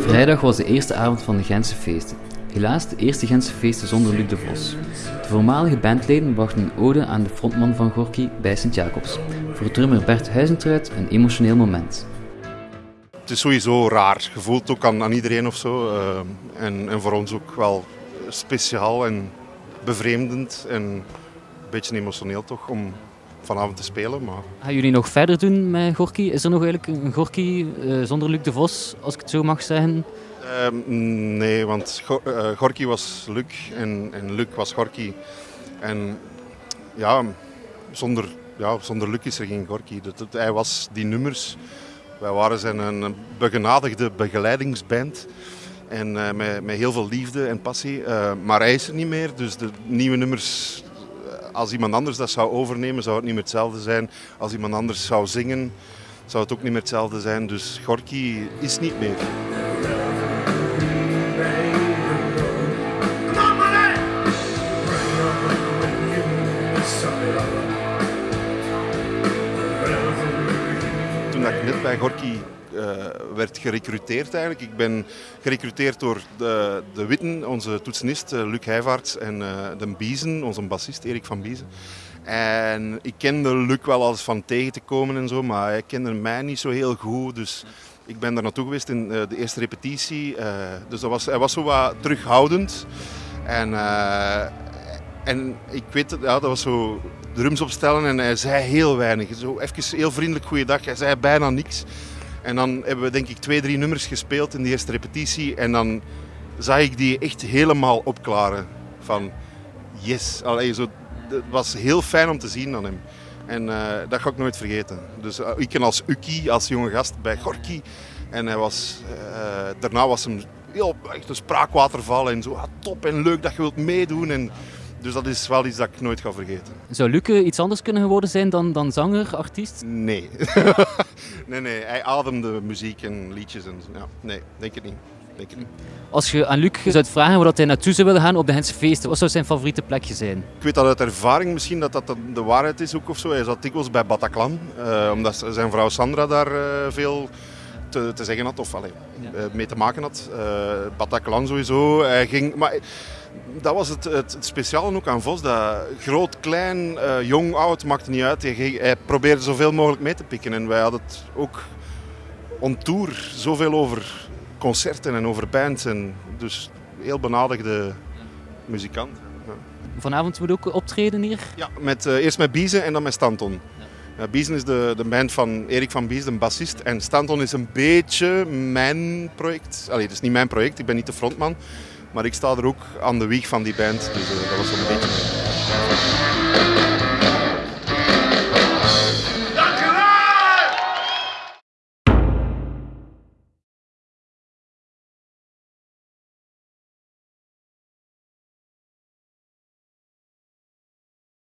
Vrijdag was de eerste avond van de Gentse feesten. Helaas de eerste Gentse feesten zonder Luc de Vos. De voormalige bandleden brachten een ode aan de frontman van Gorky bij Sint-Jacobs. Voor drummer Bert Huizentruid een emotioneel moment. Het is sowieso raar. Je voelt ook aan, aan iedereen of zo. Uh, en, en voor ons ook wel speciaal en bevreemdend en een beetje emotioneel toch om vanavond te spelen. Maar... Gaan jullie nog verder doen met Gorky? Is er nog eigenlijk een Gorky uh, zonder Luc de Vos, als ik het zo mag zeggen? Uh, nee, want Go uh, Gorky was Luc en, en Luc was Gorky. En ja, zonder, ja, zonder Luc is er geen Gorky. Dat, dat, hij was die nummers. Wij waren zijn een begenadigde begeleidingsband. En uh, met, met heel veel liefde en passie. Maar hij is er niet meer, dus de nieuwe nummers, als iemand anders dat zou overnemen, zou het niet meer hetzelfde zijn. Als iemand anders zou zingen, zou het ook niet meer hetzelfde zijn. Dus Gorky is niet meer. Toen ik net bij Gorky werd gerecruiteerd eigenlijk. Ik ben gerecruiteerd door de, de Witten, onze toetsenist uh, Luc Heijvaarts en uh, de Biezen, onze bassist Erik van Biezen. En ik kende Luc wel als van tegen te komen en zo, maar hij kende mij niet zo heel goed. Dus ik ben daar naartoe geweest in de eerste repetitie. dus dat was, hij was zo wat terughoudend. En, en ik weet, ja, dat was zo drums opstellen en hij zei heel weinig. Zo even heel vriendelijk goeiedag, hij zei bijna niks. En dan hebben we denk ik twee, drie nummers gespeeld in de eerste repetitie. En dan zag ik die echt helemaal opklaren. Van yes. Allee, zo, het was heel fijn om te zien aan hem. En uh, dat ga ik nooit vergeten. Dus uh, ik ken als Uki, als jonge gast bij Gorky. En hij was, uh, daarna was hem heel, echt een spraakwaterval. En zo ah, top en leuk dat je wilt meedoen. En, dus dat is wel iets dat ik nooit ga vergeten. Zou Luc iets anders kunnen geworden zijn dan, dan zanger, artiest? Nee. nee, nee. Hij ademde muziek en liedjes. En, ja. Nee, denk het niet. Denk het niet. Als je aan Luc zou vragen waar hij naartoe zou willen gaan op de Gentse feesten, wat zou zijn favoriete plekje zijn? Ik weet dat uit ervaring misschien dat dat de waarheid is ook of zo. Hij zat dikwijls bij Bataclan, uh, omdat zijn vrouw Sandra daar uh, veel te, te, zeggen had of allee, ja. uh, mee te maken had. Bataclan sowieso. Hij ging, maar, dat was het, het, het speciale ook aan Vos. Dat groot, klein, uh, jong, oud, maakte niet uit. Hij, hij, probeerde zoveel mogelijk mee te pikken. En wij hadden het ook on tour zoveel over concerten en over bands. En dus heel benadigde muzikant. Ja. Vanavond moet ook optreden hier? Ja, met, uh, eerst met Biezen en dan met Stanton. Biezen is de, de band van Erik van Bies, de bassist. En Stanton is een beetje mijn project. Allee, het is niet mijn project, ik ben niet de frontman. Maar ik sta er ook aan de wieg van die band, dus uh, dat was een beetje...